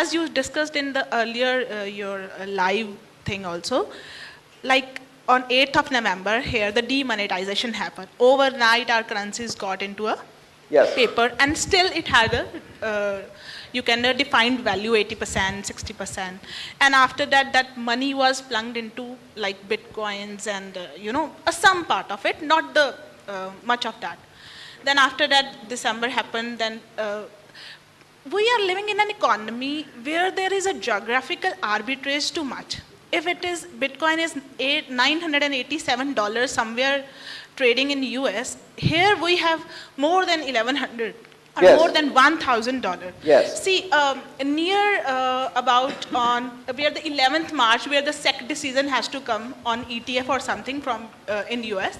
as you discussed in the earlier, uh, your uh, live thing also, like on 8th of November here, the demonetization happened. Overnight, our currencies got into a Yes. paper and still it had a, uh, you can uh, defined value 80%, 60%. And after that, that money was plugged into like bitcoins and, uh, you know, a some part of it, not the uh, much of that. Then after that, December happened, then uh, we are living in an economy where there is a geographical arbitrage too much. If it is, Bitcoin is eight, $987 somewhere trading in US, here we have more than 1100 or Yes. more than $1,000. Yes. See, um, near uh, about on, where the 11th March, where the SEC decision has to come on ETF or something from, uh, in US,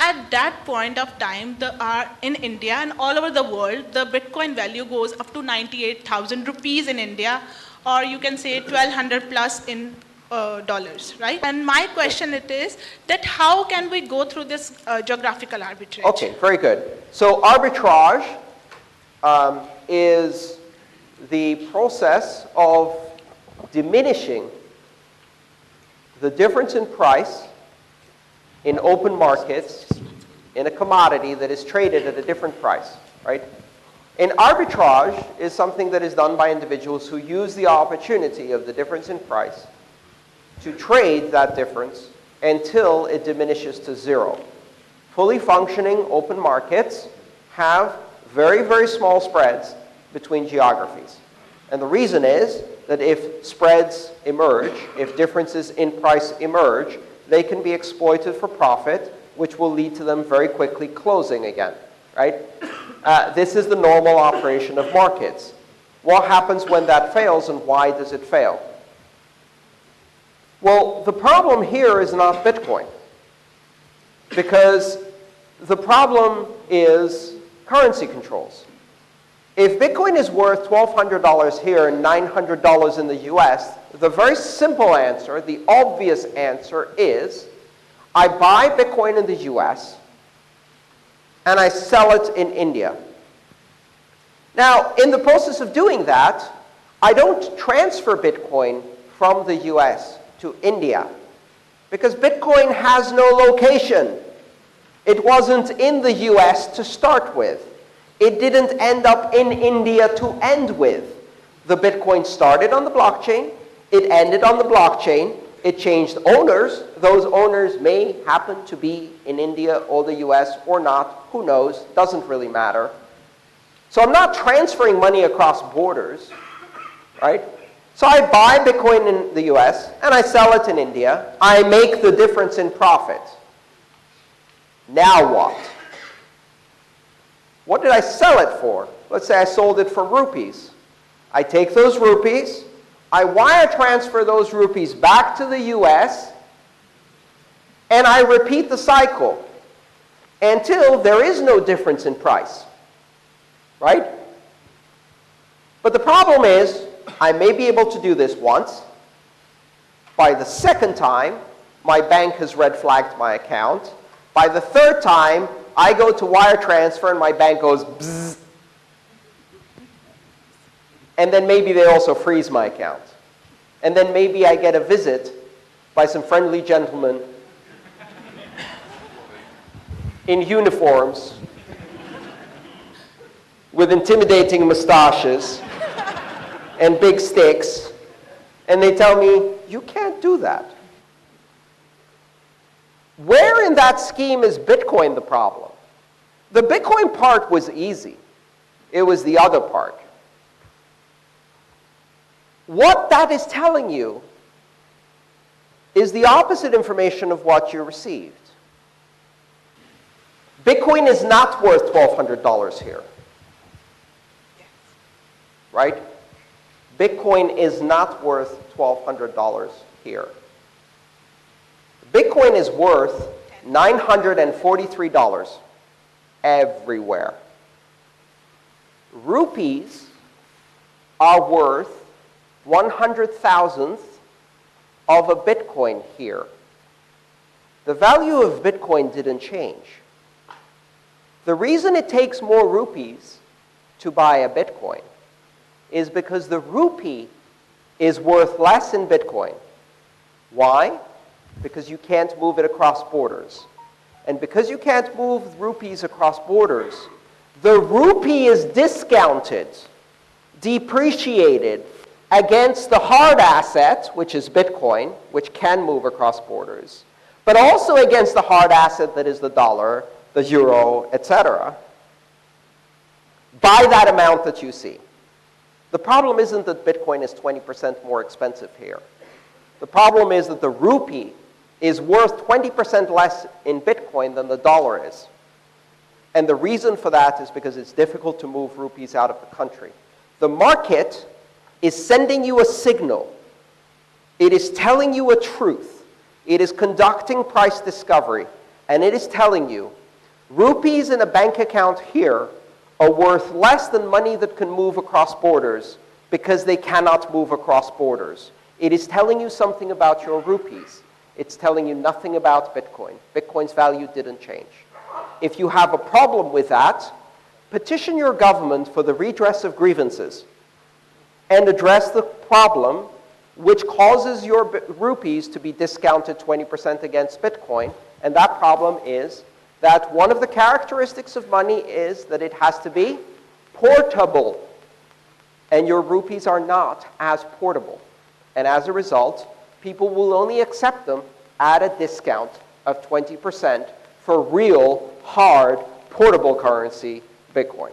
at that point of time, the, uh, in India and all over the world, the Bitcoin value goes up to 98,000 rupees in India, or you can say 1,200 plus in uh, dollars, right? And my question it is that how can we go through this uh, geographical arbitrage? Okay, very good. So arbitrage um, is the process of diminishing the difference in price in open markets in a commodity that is traded at a different price, right? And arbitrage is something that is done by individuals who use the opportunity of the difference in price to trade that difference until it diminishes to zero. Fully functioning open markets have very, very small spreads between geographies. And the reason is that if spreads emerge, if differences in price emerge, they can be exploited for profit, which will lead to them very quickly closing again, right? Uh, this is the normal operation of markets. What happens when that fails and why does it fail? Well, the problem here is not Bitcoin. Because the problem is currency controls. If Bitcoin is worth $1,200 here and $900 in the US, the very simple answer, the obvious answer is, I buy Bitcoin in the US and I sell it in India. Now, in the process of doing that, I don't transfer Bitcoin from the US to India because Bitcoin has no location. It wasn't in the US to start with. It didn't end up in India to end with. The Bitcoin started on the blockchain. It ended on the blockchain. It changed owners. Those owners may happen to be in India or the US or not. Who knows? Doesn't really matter. So I'm not transferring money across borders, right? So I buy Bitcoin in the US and I sell it in India. I make the difference in profit. Now what? What did I sell it for? Let's say I sold it for rupees. I take those rupees, I wire transfer those rupees back to the US, and I repeat the cycle until there is no difference in price. Right? But the problem is, I may be able to do this once. By the second time, my bank has red flagged my account. By the third time, I go to wire transfer and my bank goes bzzz. And then maybe they also freeze my account. And then maybe I get a visit by some friendly gentlemen in uniforms with intimidating mustaches and big sticks, and they tell me, you can't do that. Where in that scheme is Bitcoin the problem? The Bitcoin part was easy. It was the other part. What that is telling you is the opposite information of what you received. Bitcoin is not worth $1,200 here. Right? Bitcoin is not worth $1,200 here. Bitcoin is worth $943 everywhere. Rupees are worth 100,000th of a Bitcoin here. The value of Bitcoin didn't change. The reason it takes more rupees to buy a Bitcoin is because the rupee is worth less in Bitcoin. Why? Because you can't move it across borders. And because you can't move rupees across borders, the rupee is discounted, depreciated against the hard asset, which is Bitcoin, which can move across borders, but also against the hard asset that is the dollar, the euro, etc., by that amount that you see. The problem isn't that Bitcoin is 20% more expensive here. The problem is that the rupee is worth 20% less in Bitcoin than the dollar is. And the reason for that is because it's difficult to move rupees out of the country. The market is sending you a signal. It is telling you a truth. It is conducting price discovery. And it is telling you rupees in a bank account here are worth less than money that can move across borders because they cannot move across borders. It is telling you something about your rupees. It's telling you nothing about Bitcoin. Bitcoin's value didn't change. If you have a problem with that, petition your government for the redress of grievances and address the problem which causes your rupees to be discounted 20% against Bitcoin. And that problem is that one of the characteristics of money is that it has to be portable. And your rupees are not as portable. And as a result, people will only accept them at a discount of 20% for real, hard, portable currency, Bitcoin.